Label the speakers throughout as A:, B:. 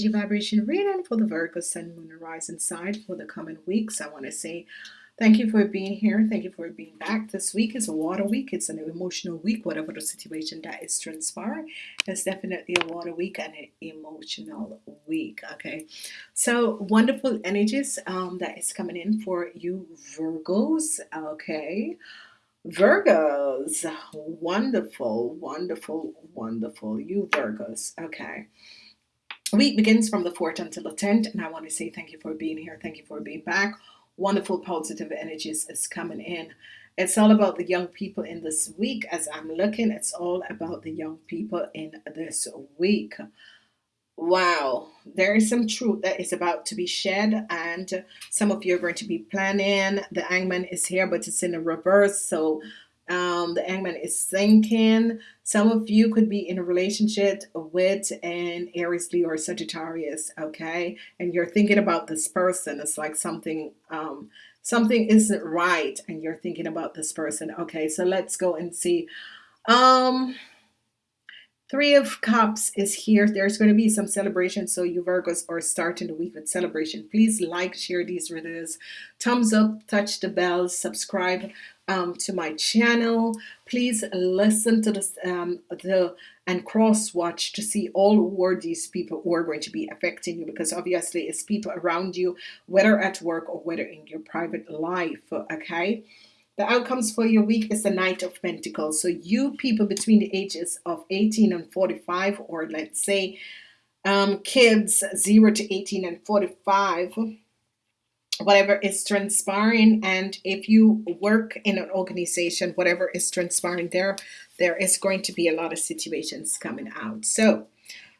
A: energy vibration reading for the Virgo Sun, Moon, and Rising side for the coming weeks. I want to say thank you for being here. Thank you for being back. This week is a water week. It's an emotional week, whatever the situation that is transpiring. It's definitely a water week and an emotional week. Okay, so wonderful energies um, that is coming in for you Virgos. Okay. Virgos, wonderful, wonderful, wonderful. You Virgos, okay. Week begins from the 4th until the 10th, and I want to say thank you for being here. Thank you for being back. Wonderful positive energies is coming in. It's all about the young people in this week. As I'm looking, it's all about the young people in this week. Wow, there is some truth that is about to be shed, and some of you are going to be planning. The hangman is here, but it's in a reverse, so um, the hangman is thinking. Some of you could be in a relationship with an Aries, Leo, or Sagittarius, okay? And you're thinking about this person. It's like something, um, something isn't right, and you're thinking about this person. Okay, so let's go and see. Um, Three of Cups is here. There's going to be some celebration. So you Virgos are starting the week with celebration. Please like, share these videos. Thumbs up, touch the bell, subscribe um, to my channel. Please listen to this um, the and cross watch to see all who are these people who are going to be affecting you because obviously it's people around you, whether at work or whether in your private life. Okay. The outcomes for your week is the Knight of Pentacles. So you people between the ages of 18 and 45, or let's say um, kids 0 to 18 and 45, whatever is transpiring. And if you work in an organization, whatever is transpiring there, there is going to be a lot of situations coming out. So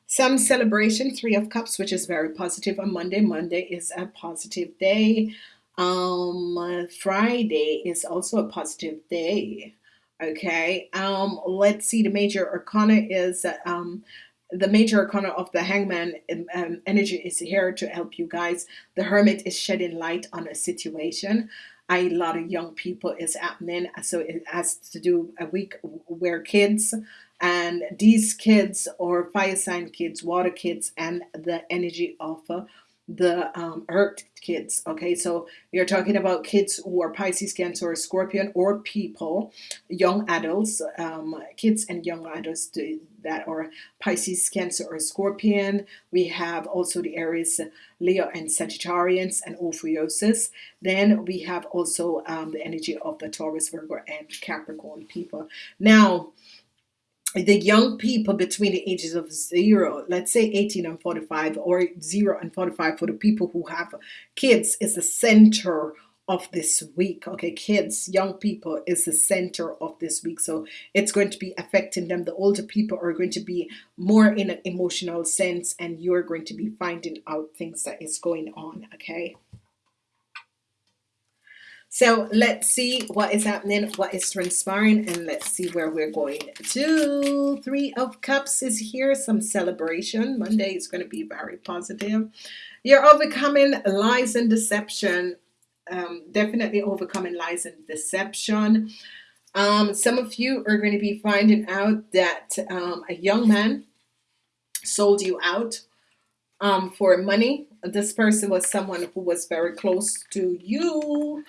A: some celebration, Three of Cups, which is very positive on Monday. Monday is a positive day. Um, Friday is also a positive day. Okay. Um, let's see. The major arcana is um, the major arcana of the hangman um, um, energy is here to help you guys. The hermit is shedding light on a situation. A lot of young people is happening. So it has to do a week where kids and these kids or fire sign kids, water kids, and the energy of uh, the um, earth kids okay? So you're talking about kids who are Pisces Cancer or Scorpion or people young adults um, kids and young adults that are Pisces Cancer or Scorpion. We have also the Aries Leo and Sagittarians and Ophiuchus then we have also um, the energy of the Taurus Virgo and Capricorn people. Now the young people between the ages of zero, let's say 18 and 45, or zero and 45 for the people who have kids, is the center of this week. Okay, kids, young people is the center of this week. So it's going to be affecting them. The older people are going to be more in an emotional sense, and you're going to be finding out things that is going on. Okay. So let's see what is happening, what is transpiring, and let's see where we're going to. Three of Cups is here, some celebration. Monday is going to be very positive. You're overcoming lies and deception. Um, definitely overcoming lies and deception. Um, some of you are going to be finding out that um, a young man sold you out um, for money. This person was someone who was very close to you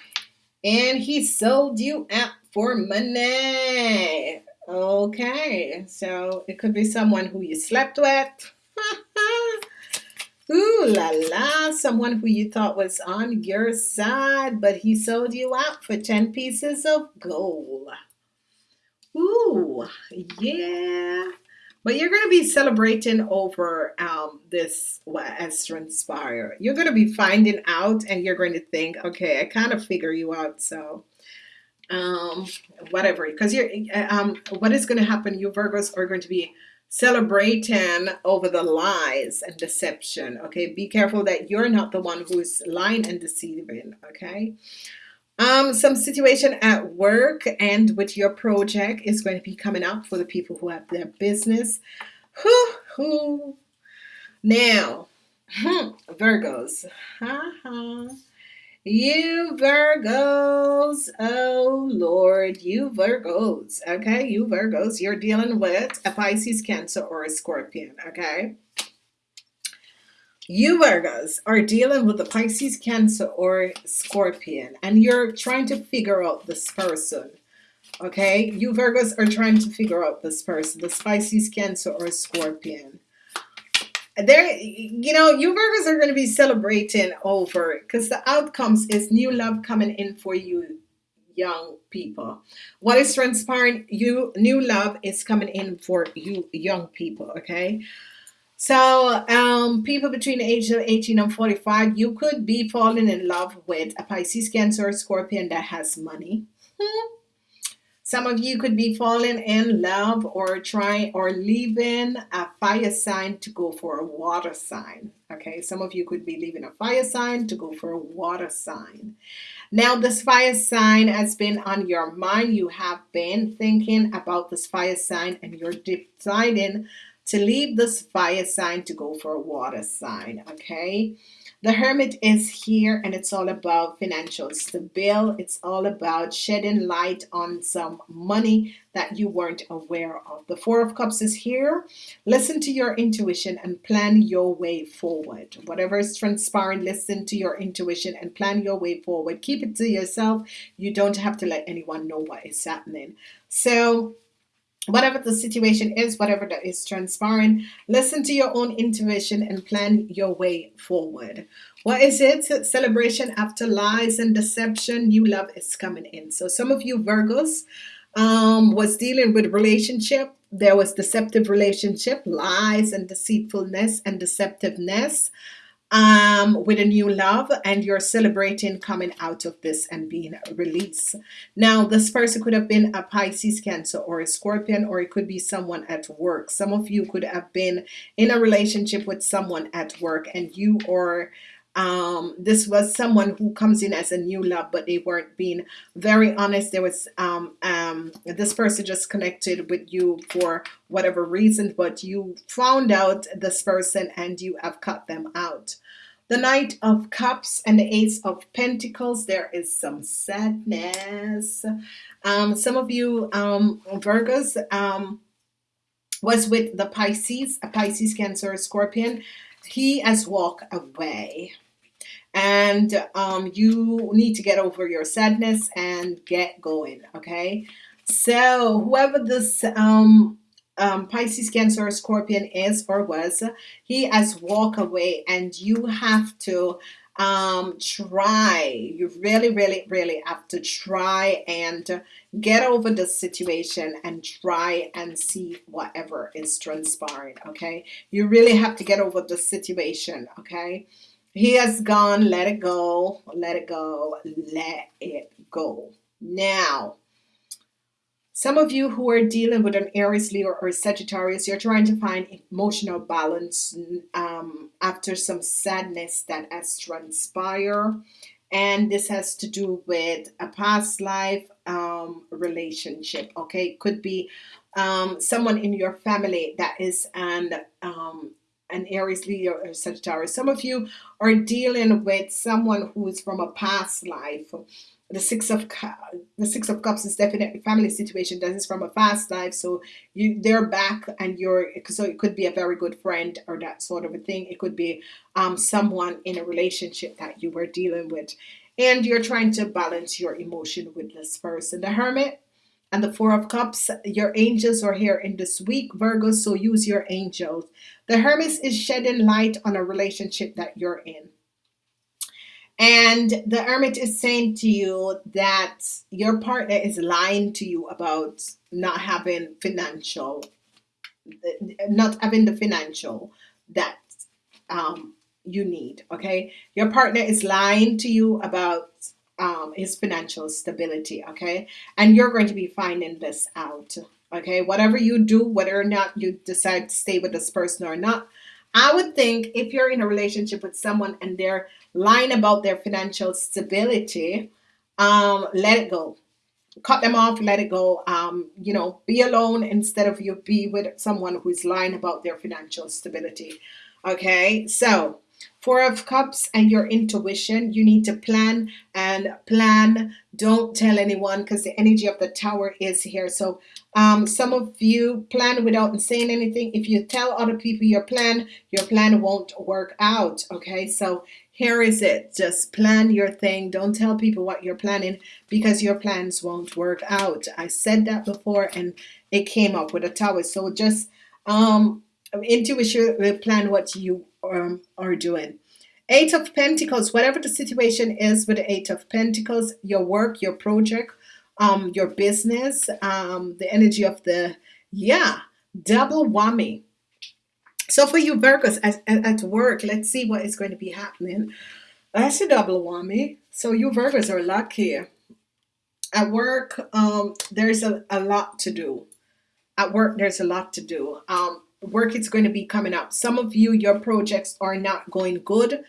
A: and he sold you out for money. Okay, so it could be someone who you slept with. Ooh la la, someone who you thought was on your side, but he sold you out for 10 pieces of gold. Ooh, yeah. But you're going to be celebrating over um, this what has transpired. You're going to be finding out and you're going to think, okay, I kind of figure you out. So um, whatever, because you're, um, what is going to happen? You Virgos are going to be celebrating over the lies and deception. Okay. Be careful that you're not the one who's lying and deceiving. Okay. Um, some situation at work and with your project is going to be coming up for the people who have their business. Whoo, whoo. Now, hmm, Virgos. Ha, ha. You Virgos, oh Lord, you Virgos, okay? You Virgos, you're dealing with a Pisces, Cancer, or a Scorpion, okay? You Virgos are dealing with the Pisces, Cancer, or Scorpion, and you're trying to figure out this person. Okay, you Virgos are trying to figure out this person, the Pisces, Cancer, or Scorpion. There, you know, you Virgos are going to be celebrating over because the outcomes is new love coming in for you, young people. What is transpiring? You new love is coming in for you, young people. Okay. So, um, people between the age of 18 and 45, you could be falling in love with a Pisces, Cancer, or Scorpion that has money. Hmm. Some of you could be falling in love or trying or leaving a fire sign to go for a water sign. Okay, some of you could be leaving a fire sign to go for a water sign. Now, this fire sign has been on your mind. You have been thinking about this fire sign and you're deciding to leave this fire sign to go for a water sign. Okay. The Hermit is here and it's all about financial stability. It's all about shedding light on some money that you weren't aware of. The Four of Cups is here. Listen to your intuition and plan your way forward. Whatever is transpiring, listen to your intuition and plan your way forward. Keep it to yourself. You don't have to let anyone know what is happening. So whatever the situation is, whatever that is transpiring, listen to your own intuition and plan your way forward. What is it? Celebration after lies and deception, new love is coming in. So some of you Virgos um, was dealing with relationship. There was deceptive relationship, lies and deceitfulness and deceptiveness um, with a new love and you're celebrating coming out of this and being released. Now, this person could have been a Pisces, Cancer, or a Scorpion, or it could be someone at work. Some of you could have been in a relationship with someone at work and you are um, this was someone who comes in as a new love, but they weren't being very honest. There was um, um, this person just connected with you for whatever reason, but you found out this person and you have cut them out. The Knight of Cups and the Ace of Pentacles, there is some sadness. Um, some of you um, Virgos um, was with the Pisces, a Pisces, Cancer, Scorpion. He has walked away. And um, you need to get over your sadness and get going okay? So whoever this um, um, Pisces Cancer or Scorpion is or was he has walked away and you have to um, try you really really really have to try and get over the situation and try and see whatever is transpiring okay you really have to get over the situation okay he has gone. Let it go. Let it go. Let it go. Now, some of you who are dealing with an Aries, Leo, or Sagittarius, you're trying to find emotional balance um, after some sadness that has transpired. And this has to do with a past life um, relationship. Okay, could be um, someone in your family that is an um, an Aries, Leo, or Sagittarius. Some of you are dealing with someone who is from a past life. The six of the six of cups is definitely family situation. That is from a past life, so you they're back, and you're so it could be a very good friend or that sort of a thing. It could be um, someone in a relationship that you were dealing with, and you're trying to balance your emotion with this person. The Hermit and the Four of Cups, your angels are here in this week, Virgo, so use your angels. The Hermit is shedding light on a relationship that you're in. And the Hermit is saying to you that your partner is lying to you about not having financial, not having the financial that um, you need. Okay. Your partner is lying to you about um, his financial stability. Okay. And you're going to be finding this out. Okay. Whatever you do, whether or not you decide to stay with this person or not, I would think if you're in a relationship with someone and they're lying about their financial stability, um, let it go. Cut them off, let it go. Um, you know, be alone instead of you be with someone who's lying about their financial stability. Okay, so Four of Cups and your intuition. You need to plan and plan. Don't tell anyone because the energy of the tower is here. So um, some of you plan without saying anything. If you tell other people your plan, your plan won't work out. Okay, so here is it. Just plan your thing. Don't tell people what you're planning because your plans won't work out. I said that before and it came up with a tower. So just um, intuition plan what you um, are doing. Eight of Pentacles, whatever the situation is with the Eight of Pentacles, your work, your project, um, your business, um, the energy of the, yeah, double whammy. So for you Virgos at, at, at work, let's see what is going to be happening. That's a double whammy. So you Virgos are lucky. At work, um, there's a, a lot to do. At work, there's a lot to do. Um, work is going to be coming up. Some of you, your projects are not going good.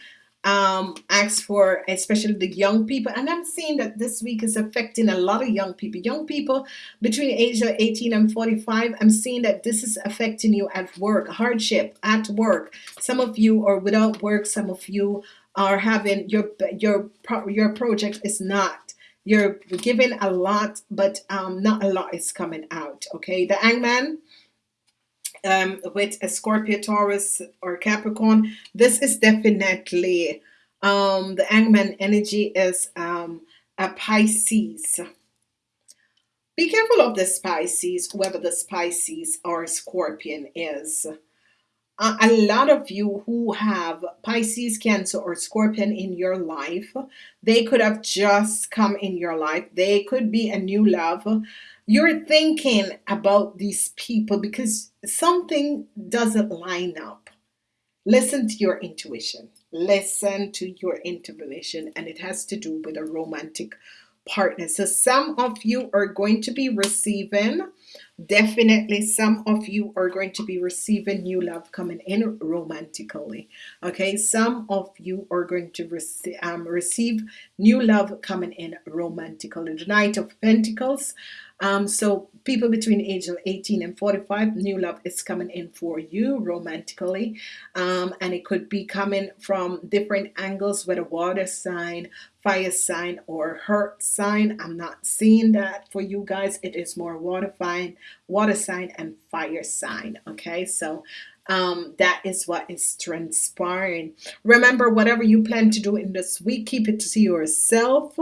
A: Um, ask for especially the young people, and I'm seeing that this week is affecting a lot of young people. Young people between age of 18 and 45. I'm seeing that this is affecting you at work, hardship at work. Some of you are without work. Some of you are having your your your project is not you're giving a lot but um not a lot is coming out okay the hangman um, with a Scorpio, Taurus, or Capricorn, this is definitely um, the Hangman energy is um, a Pisces. Be careful of the Pisces, whoever the Pisces or Scorpion is. A lot of you who have Pisces, Cancer, or Scorpion in your life, they could have just come in your life. They could be a new love you're thinking about these people because something doesn't line up. Listen to your intuition. Listen to your intuition, and it has to do with a romantic partner. So, some of you are going to be receiving definitely some of you are going to be receiving new love coming in romantically okay some of you are going to receive um, receive new love coming in romantically the knight of pentacles um, so people between age of 18 and 45 new love is coming in for you romantically. Um, and it could be coming from different angles a water sign fire sign or earth sign. I'm not seeing that for you guys. It is more water sign water sign and fire sign okay? So um, that is what is transpiring. Remember whatever you plan to do in this week keep it to yourself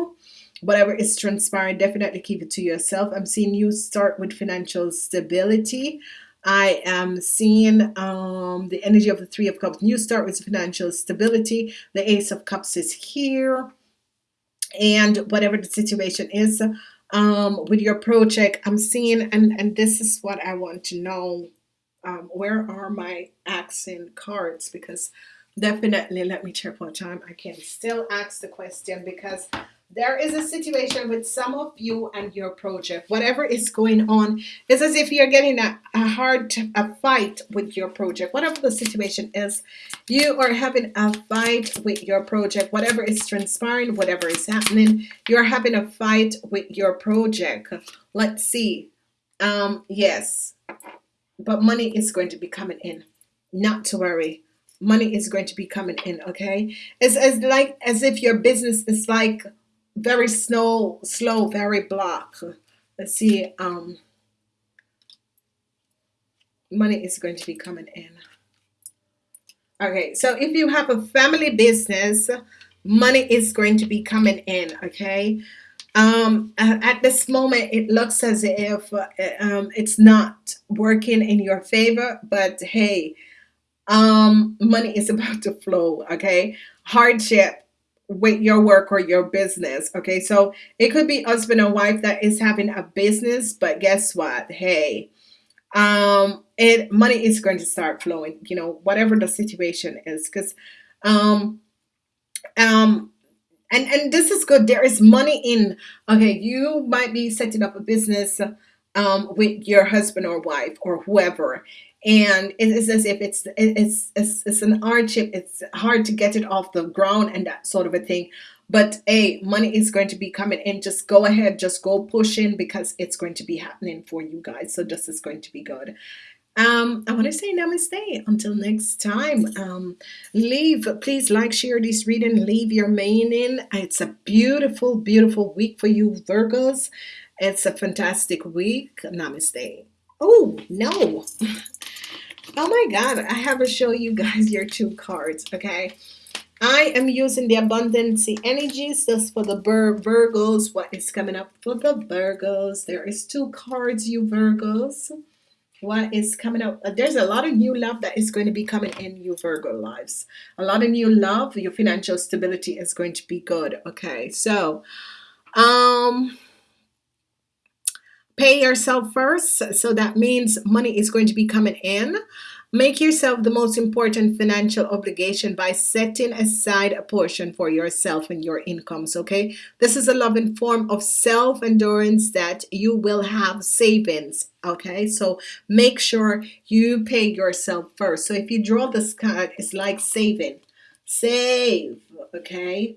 A: whatever is transpiring definitely keep it to yourself. I'm seeing you start with financial stability. I am seeing um, the energy of the three of cups. New start with financial stability. The ace of cups is here. And whatever the situation is um, with your project I'm seeing and and this is what I want to know um, where are my accent cards? Because definitely let me check one time. I can still ask the question because there is a situation with some of you and your project. Whatever is going on it's as if you're getting a, a hard a fight with your project. Whatever the situation is you are having a fight with your project. Whatever is transpiring whatever is happening you're having a fight with your project. Let's see. Um yes. But money is going to be coming in. Not to worry. Money is going to be coming in okay? It's as like as if your business is like very slow, slow, very block. Let's see. Um, money is going to be coming in. Okay, so if you have a family business, money is going to be coming in. Okay, um, at this moment, it looks as if uh, um, it's not working in your favor, but hey, um, money is about to flow. Okay, hardship with your work or your business okay? So it could be husband and wife that is having a business but guess what? Hey um it money is going to start flowing you know whatever the situation is because um um and and this is good. There is money in okay you might be setting up a business um with your husband or wife or whoever and it is as if it's it's it's, it's an hardship it's hard to get it off the ground and that sort of a thing but a money is going to be coming in just go ahead just go pushing because it's going to be happening for you guys so this is going to be good Um, I want to say namaste until next time. Um, leave, please like, share this reading, leave your meaning. It's a beautiful, beautiful week for you, Virgos. It's a fantastic week. Namaste. Oh, no. Oh my God, I have to show you guys your two cards, okay? I am using the abundancy energies just for the Vir Virgos. What is coming up for the Virgos? There is two cards, you Virgos. What is coming up? Uh, There's a lot of new love that is going to be coming in you Virgo lives. A lot of new love. Your financial stability is going to be good. Okay, so um pay yourself first so that means money is going to be coming in. Make yourself the most important financial obligation by setting aside a portion for yourself and your incomes okay? This is a loving form of self-endurance that you will have savings okay? So make sure you pay yourself first. So if you draw this card it's like saving. Save okay?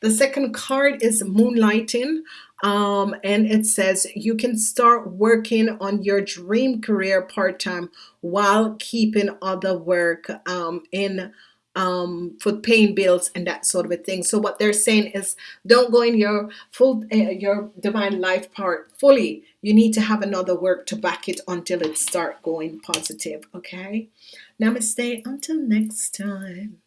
A: The second card is moonlighting um, and it says you can start working on your dream career part-time while keeping other work um, in um, for paying bills and that sort of a thing. So what they're saying is don't go in your full uh, your divine life part fully. You need to have another work to back it until it start going positive. Okay. Namaste. Until next time.